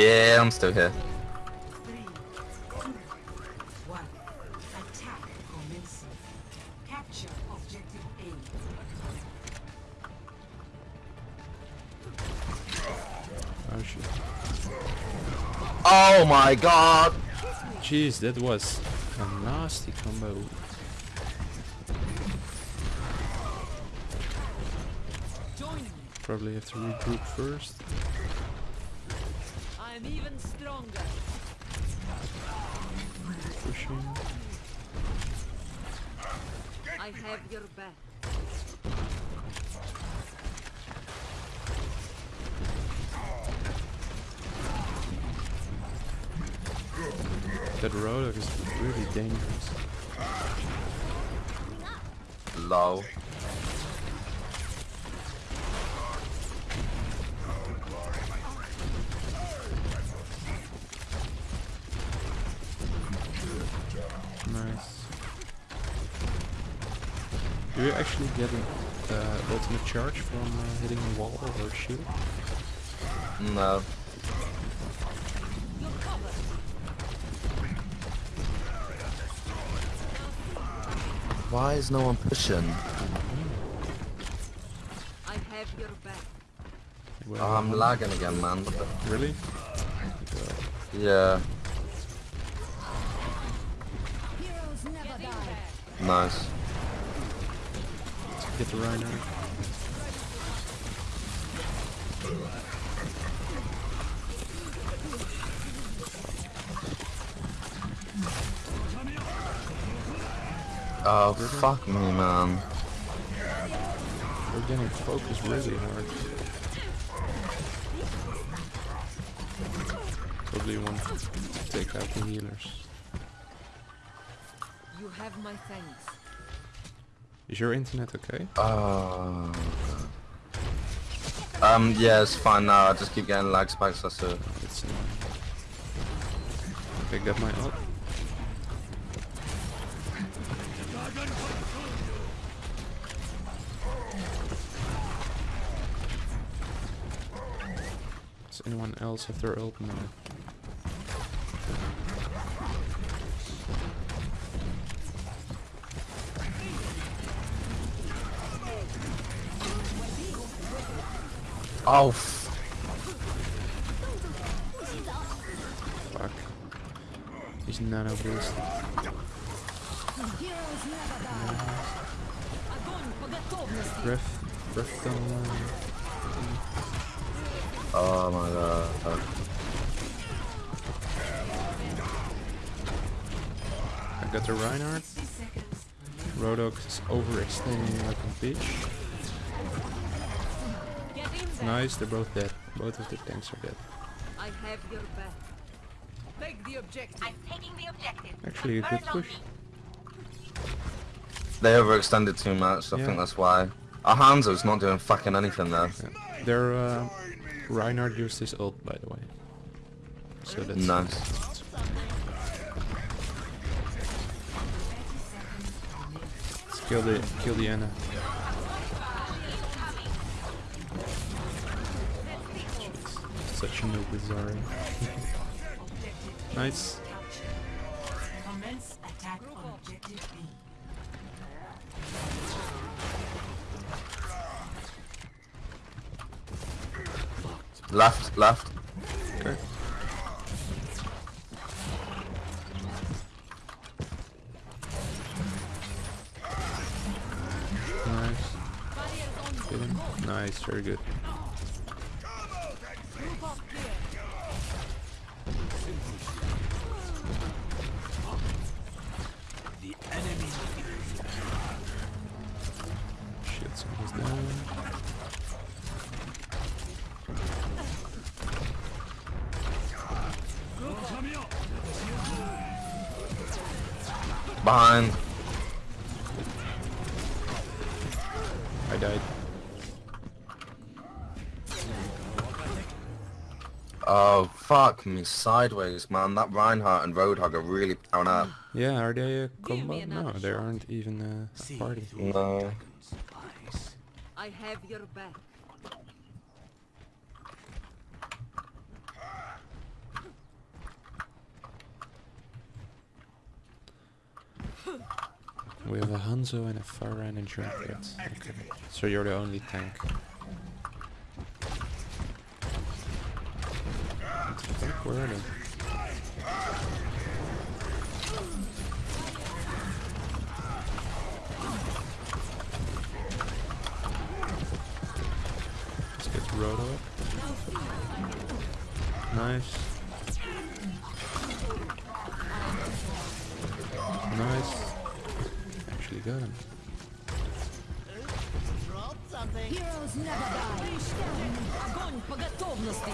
Yeah, I'm still here. Three, two, one. Attack commencing. Capture objective A. Oh shit. Oh my god! Jeez, that was a nasty combo. Probably have to regroup first. I'm even stronger. Pushing. I have your back. That Roadhog is really dangerous. Low. Do you actually get an uh, ultimate charge from uh, hitting a wall or a shield? No. Why is no one pushing? I have your back. Well, Oh, I'm lagging again, man. Really? Yeah, Heroes never die. nice. Get the Rhino. Oh, fuck me, man. We're getting focused really hard. Probably want to take out the healers. You have my thanks. Is your internet okay? God. Um, yeah, it's fine now. I just keep getting lag spikes, that's it. It's annoying. Okay, got my ult. Does anyone else have their ult? No. Oh, fuck. He's not a beast. Griff. Griff the. Oh my god. Oh. I got the Reinhardt. Roadhog is overextending like a bitch. Get. Nice, they're both dead. Both of the tanks are dead. I have your back. Take the objective. I'm taking the objective. Actually, a good push. They overextended too much, I Yeah. think that's why. Our Hanzo's not doing fucking anything there. Yeah. Their uh, Reinhardt used his ult, by the way. So that's Nice. Let's kill the kill the Ana. Such a noob with Zarya. nice. Commence attack on objective B. Left, left. Okay. Nice. Nice, very good. Behind. I died. Oh, fuck me sideways, man. That Reinhardt and Roadhog are really down up. Yeah, are they a combo? No, another they aren't even uh, a party. No. I have your back. We have a Hanzo and a Pharah and a Junkrat. Okay. So you're the only tank. What the fuck? Where are they? Let's get Roto up. Nice. Nice. Actually got him. Heroes never die. Огонь по готовности!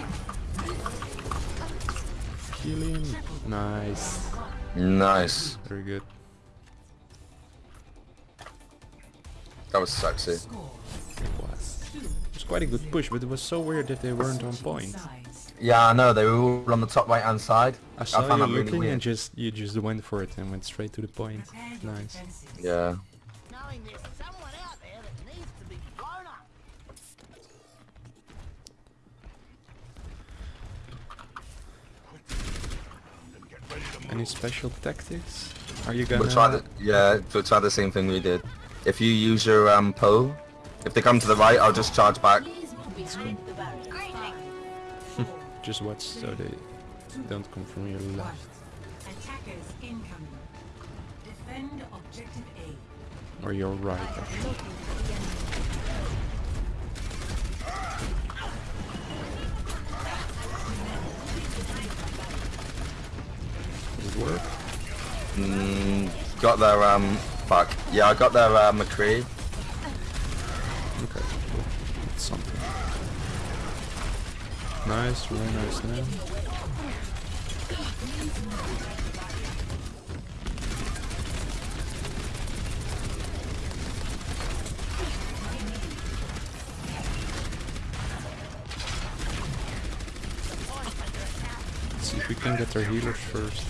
Kill him. Nice. Nice. Very good. That was sexy. It was. It was quite a good push, but it was so weird that they weren't on point. Sides. Yeah, I know. They were all on the top right hand side. I saw found you that really weird. and just you just went for it and went straight to the point. Nice. Yeah. knowing there's someone out there that needs to be blown up. Any special tactics? Are you gonna? We'll try the yeah. We'll try the same thing we did. If you use your um pole, if they come to the right, I'll just charge back. Just watch so they don't come from your left Attackers incoming. Defend objective A. or your right. Actually. Does it work? Mm, got their um. Fuck. Yeah, I got their uh, McCree. Okay, cool. It's something. Nice, really nice now. Let's see if we can get our healers first.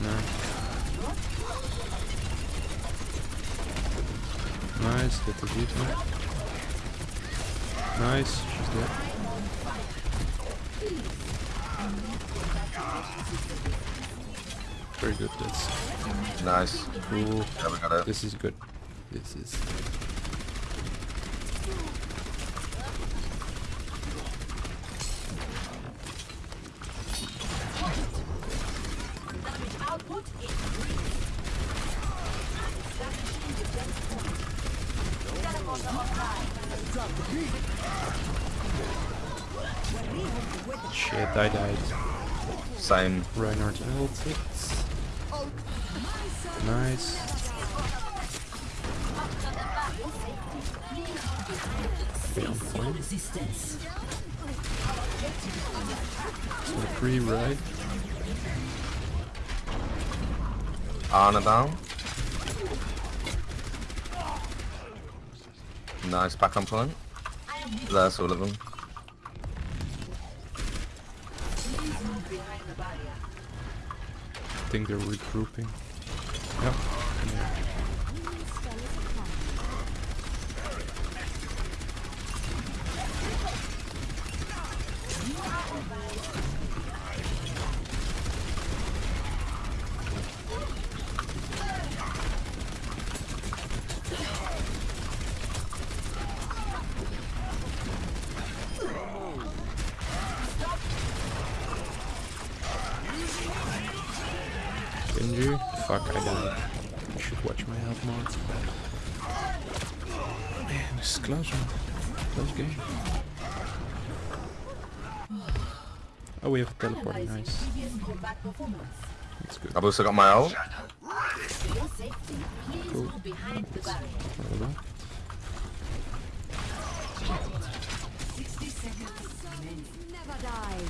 Nice. Nice, get the D.Va. Nice, she's dead. Very good, that's Nice. cool. Yeah, we got it. This is good. This is... Shit, I died. Same. Reinhardt. Nice. Okay, on. Resistance. So free right. Arna down. Nice back on point. There's all of them. I think they're regrouping. Yep. Fuck, I died. I should watch my health more. Man, this is close one. Close game. Oh, we have a teleport. Nice. That's good. I've also got my ult. Cool. Well, 60 seconds remaining. Never die.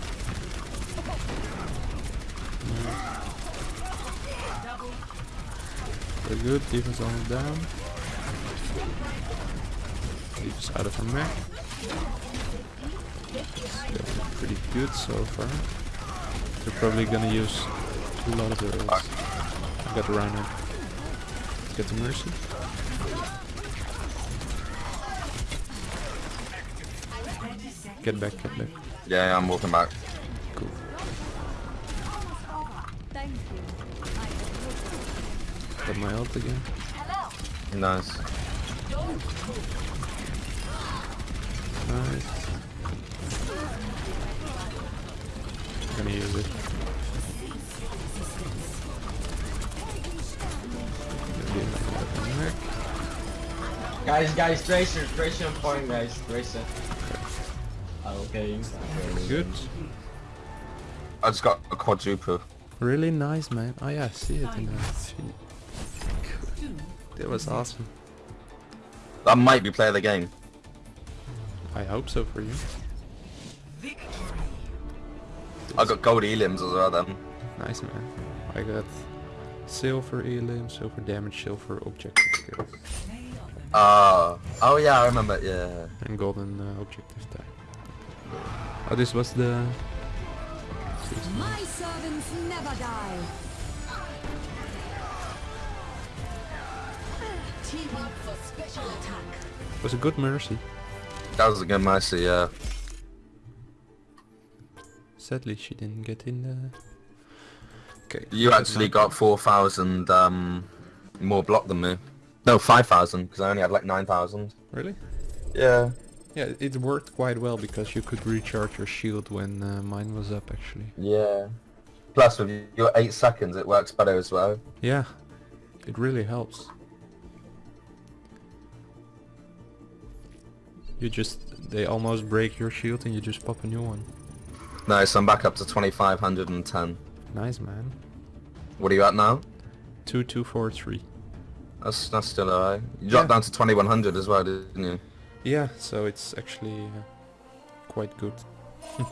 Very good. Defense almost down. Defense out of her mech. Pretty good so far. They're probably gonna use a lot of ults. I got the Rhino. Get the Mercy. Get back, get back. Yeah, I'm walking back. I my ult again. Nice. Nice. Gonna use it. Gonna be like that neck. Guys, guys, Tracer, Tracer on point, guys, Tracer. Ah, okay. Good. I just got a quadruple. Really nice, man. Oh yeah, I see it in the feed. Two. That was awesome. That might be play of the game. I hope so for you. Victory. I got gold elims as well then. Nice, man. I got silver elim, silver damage, silver objective skills, Play of the Ah. oh yeah, I remember. Yeah. and golden uh, objective tag. Oh, this was the. My servants never die. Team up for special attack. was a good mercy. That was a good mercy. Yeah. Sadly, she didn't get in there. Okay. You actually got 4,000 um, more block than me. No, 5,000, because I only had like 9,000. Really? Yeah. Yeah, it worked quite well because you could recharge your shield when uh, mine was up actually. Yeah. Plus, with your 8 seconds, it works better as well. Yeah, it really helps. You just, they almost break your shield and you just pop a new one. Nice, I'm back up to 2,510. Nice man. What are you at now? Two, two, four, three. That's, that's still alright. You dropped Yeah. down to 2,100 as well, didn't you? Yeah, so it's actually uh, quite good.